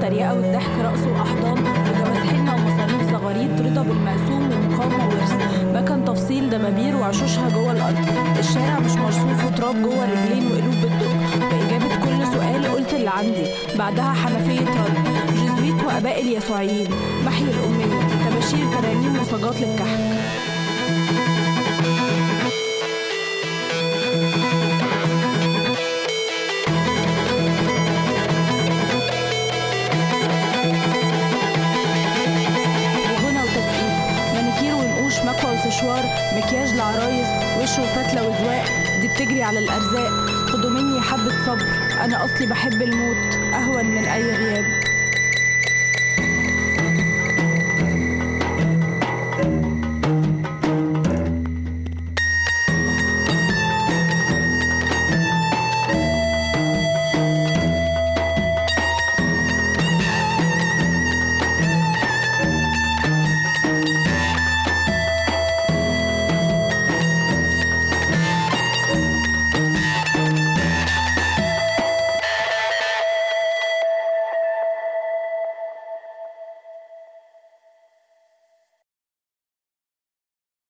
التريقة والضحك رقص وأحضان وجواز حنة ومصاريف زغاريد رضا بالمقسوم ومقاومة وورث مكان تفصيل دبابير وعشوشها جوه الأرض. الشارع مش مرصوف وتراب جوه الرجلين وقلوب بتدق. بإجابة كل سؤال قلت اللي عندي. بعدها حنفية رد. جزويت وآباء اليسوعيين. محي الأمية. تباشير ترانيم وصاجات للكحك مكوى وسشوار مكياج لعرايس وش وفتلة وزواق دي بتجري على الأرزاق. خدوا مني حبة صبر. أنا أصلي بحب الموت. أهون من أي غياب.